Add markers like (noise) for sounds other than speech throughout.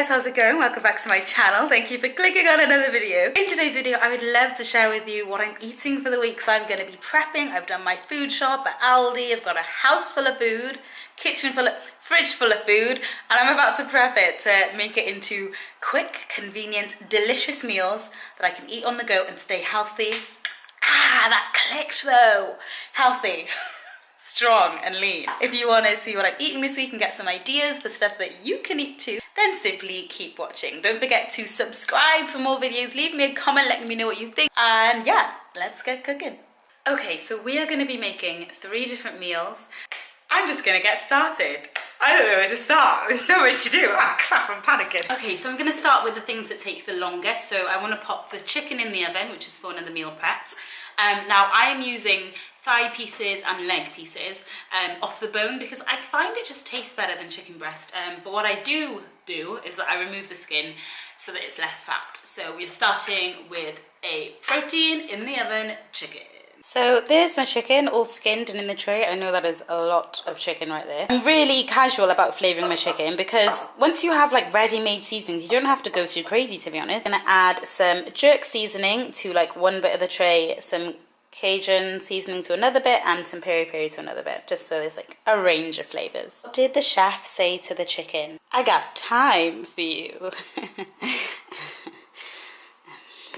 guys, how's it going? Welcome back to my channel. Thank you for clicking on another video. In today's video, I would love to share with you what I'm eating for the week. So I'm going to be prepping. I've done my food shop at Aldi. I've got a house full of food, kitchen full of, fridge full of food, and I'm about to prep it to make it into quick, convenient, delicious meals that I can eat on the go and stay healthy. Ah, that clicked though. Healthy. (laughs) strong and lean. If you want to see what I'm eating this week and get some ideas for stuff that you can eat too, then simply keep watching. Don't forget to subscribe for more videos. Leave me a comment letting me know what you think. And yeah, let's get cooking. Okay, so we are going to be making three different meals. I'm just going to get started. I don't know where to start. There's so much to do. Ah, crap, I'm panicking. Okay, so I'm gonna start with the things that take the longest. So I wanna pop the chicken in the oven, which is for one of the meal preps. Um, now I am using thigh pieces and leg pieces um, off the bone because I find it just tastes better than chicken breast. Um, but what I do do is that I remove the skin so that it's less fat. So we're starting with a protein in the oven chicken. So there's my chicken all skinned and in the tray. I know that is a lot of chicken right there. I'm really casual about flavouring my chicken because once you have like ready-made seasonings, you don't have to go too crazy to be honest. I'm gonna add some jerk seasoning to like one bit of the tray, some Cajun seasoning to another bit and some peri peri to another bit, just so there's like a range of flavours. What did the chef say to the chicken? I got time for you. (laughs)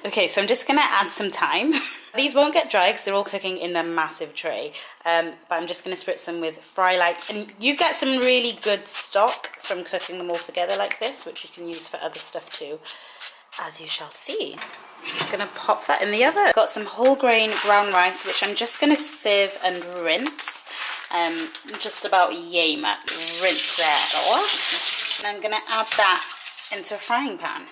okay, so I'm just gonna add some thyme. (laughs) These won't get dry because they're all cooking in a massive tray, um, but I'm just gonna spritz them with fry lights. And you get some really good stock from cooking them all together like this, which you can use for other stuff too, as you shall see. I'm just gonna pop that in the oven. Got some whole grain brown rice, which I'm just gonna sieve and rinse. Um, just about yay much. Rinse that off. And I'm gonna add that into a frying pan.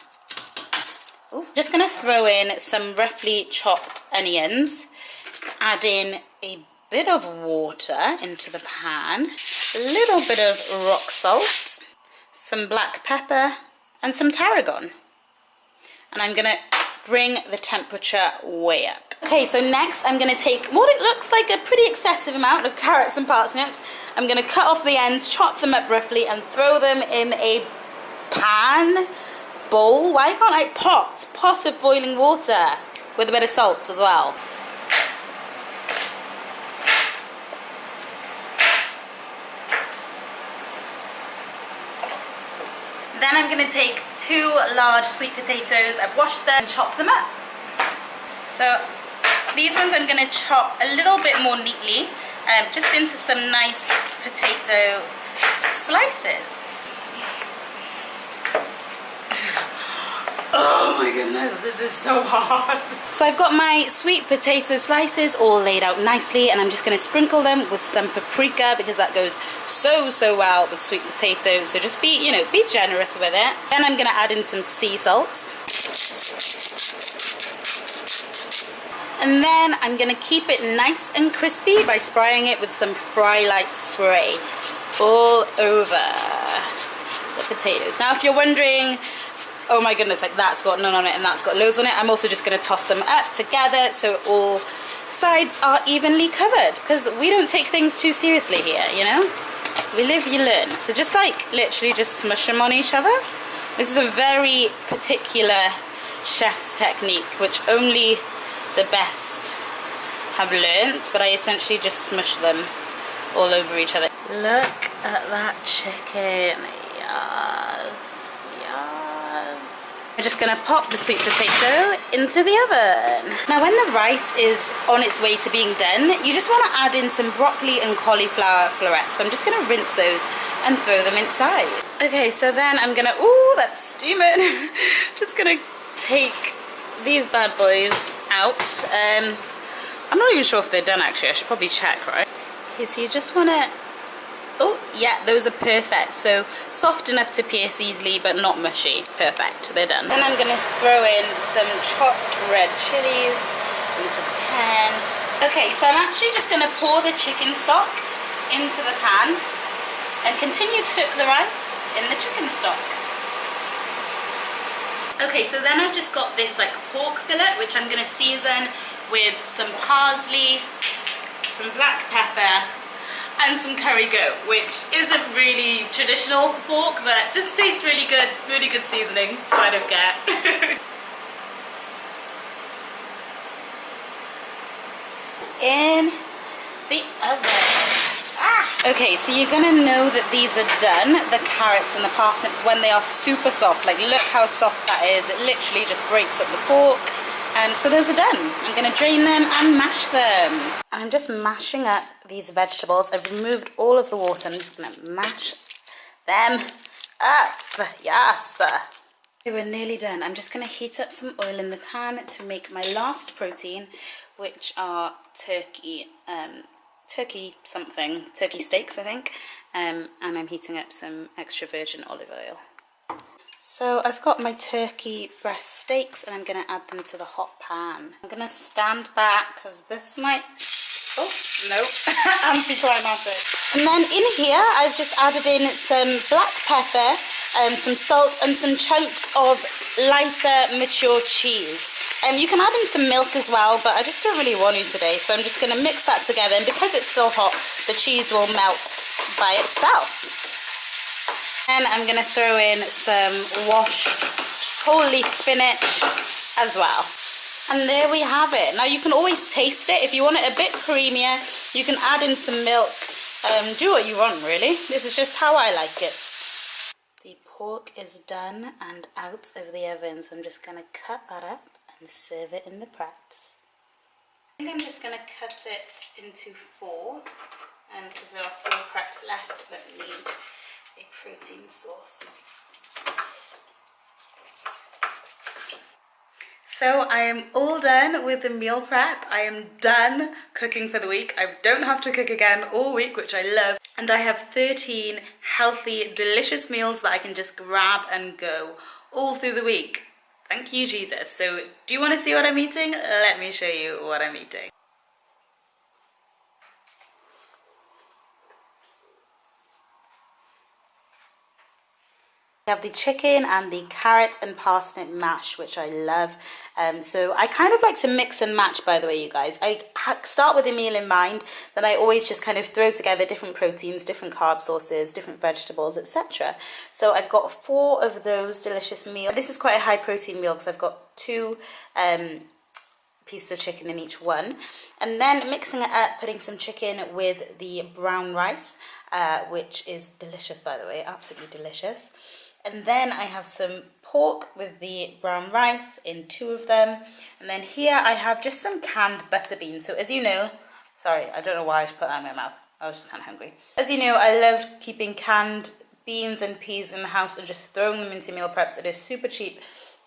Ooh. Just gonna throw in some roughly chopped onions. Add in a bit of water into the pan. A little bit of rock salt. Some black pepper and some tarragon. And I'm gonna bring the temperature way up. Okay, so next I'm gonna take what it looks like a pretty excessive amount of carrots and parsnips. I'm gonna cut off the ends, chop them up roughly, and throw them in a pan, bowl. Why can't I pot? Pot of boiling water with a bit of salt as well. Then I'm gonna take two large sweet potatoes. I've washed them and chop them up. So these ones I'm gonna chop a little bit more neatly, um, just into some nice potato slices. (laughs) Oh my goodness, this is so hard. So I've got my sweet potato slices all laid out nicely and I'm just going to sprinkle them with some paprika because that goes so, so well with sweet potatoes. So just be, you know, be generous with it. Then I'm to add in some sea salt. And then I'm to keep it nice and crispy by spraying it with some fry light spray all over the potatoes. Now if you're wondering oh my goodness, like that's got none on it and that's got loads on it. I'm also just gonna toss them up together so all sides are evenly covered because we don't take things too seriously here, you know? We live, you learn. So just like literally just smush them on each other. This is a very particular chef's technique which only the best have learnt, but I essentially just smush them all over each other. Look at that chicken, yes. I'm just gonna pop the sweet potato into the oven. Now when the rice is on its way to being done, you just wanna add in some broccoli and cauliflower florets. So I'm just gonna rinse those and throw them inside. Okay, so then I'm gonna, ooh, that's steaming. (laughs) just gonna take these bad boys out. Um, I'm not even sure if they're done actually, I should probably check, right? Okay, so you just wanna Oh, yeah, those are perfect. So soft enough to pierce easily, but not mushy. Perfect, they're done. Then I'm gonna throw in some chopped red chilies into the pan. Okay, so I'm actually just gonna pour the chicken stock into the pan and continue to cook the rice in the chicken stock. Okay, so then I've just got this like pork fillet, which I'm gonna season with some parsley, some black pepper, and some curry goat, which isn't really traditional for pork, but just tastes really good, really good seasoning, so I don't care. (laughs) In the oven. Ah. Okay, so you're gonna know that these are done, the carrots and the parsnips, when they are super soft. Like, look how soft that is. It literally just breaks up the pork. And so those are done. I'm gonna drain them and mash them. And I'm just mashing up these vegetables. I've removed all of the water. I'm just gonna mash them up. Yes. We're nearly done. I'm just gonna heat up some oil in the pan to make my last protein, which are turkey, um, turkey something, turkey steaks, I think. Um, and I'm heating up some extra virgin olive oil. So I've got my turkey breast steaks and I'm going to add them to the hot pan. I'm going to stand back because this might... Oh, no, (laughs) anticlimactic. And then in here I've just added in some black pepper, um, some salt and some chunks of lighter mature cheese. Um, you can add in some milk as well, but I just don't really want to today. So I'm just going to mix that together. And because it's still hot, the cheese will melt by itself. And I'm going to throw in some washed whole leaf spinach as well. And there we have it. Now you can always taste it. If you want it a bit creamier, you can add in some milk. Um, do what you want really. This is just how I like it. The pork is done and out of the oven. So I'm just going to cut that up and serve it in the preps. I think I'm just going to cut it into four because um, there are four preps left that need a protein source. So I am all done with the meal prep. I am done cooking for the week. I don't have to cook again all week, which I love. And I have 13 healthy, delicious meals that I can just grab and go all through the week. Thank you, Jesus. So do you want to see what I'm eating? Let me show you what I'm eating. Have the chicken and the carrot and parsnip mash, which I love. Um, so I kind of like to mix and match, by the way, you guys. I start with a meal in mind, then I always just kind of throw together different proteins, different carb sources, different vegetables, etc. So I've got four of those delicious meals. This is quite a high protein meal because I've got two um, pieces of chicken in each one. And then mixing it up, putting some chicken with the brown rice, uh, which is delicious, by the way, absolutely delicious. And then I have some pork with the brown rice in two of them. And then here I have just some canned butter beans. So as you know, sorry, I don't know why I just put that in my mouth. I was just kind of hungry. As you know, I love keeping canned beans and peas in the house and just throwing them into meal preps. It is super cheap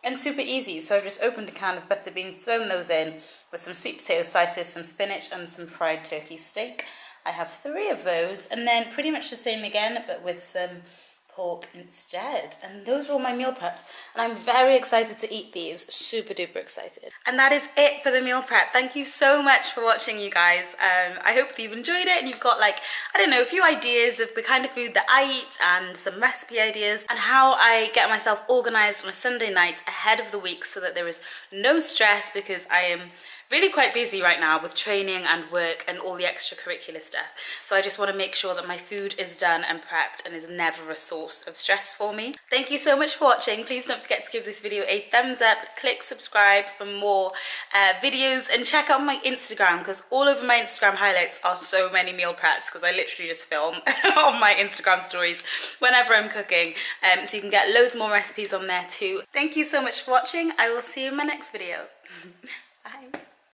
and super easy. So I've just opened a can of butter beans, thrown those in with some sweet potato slices, some spinach and some fried turkey steak. I have three of those and then pretty much the same again, but with some pork instead. And those are all my meal preps. And I'm very excited to eat these. Super duper excited. And that is it for the meal prep. Thank you so much for watching, you guys. Um, I hope that you've enjoyed it and you've got like, I don't know, a few ideas of the kind of food that I eat and some recipe ideas and how I get myself organized on a Sunday night ahead of the week so that there is no stress because I am really quite busy right now with training and work and all the extracurricular stuff. So I just want to make sure that my food is done and prepped and is never a source of stress for me. Thank you so much for watching. Please don't forget to give this video a thumbs up, click subscribe for more uh, videos and check out my Instagram because all over my Instagram highlights are so many meal preps because I literally just film (laughs) on my Instagram stories whenever I'm cooking. Um, so you can get loads more recipes on there too. Thank you so much for watching. I will see you in my next video. (laughs) Bye.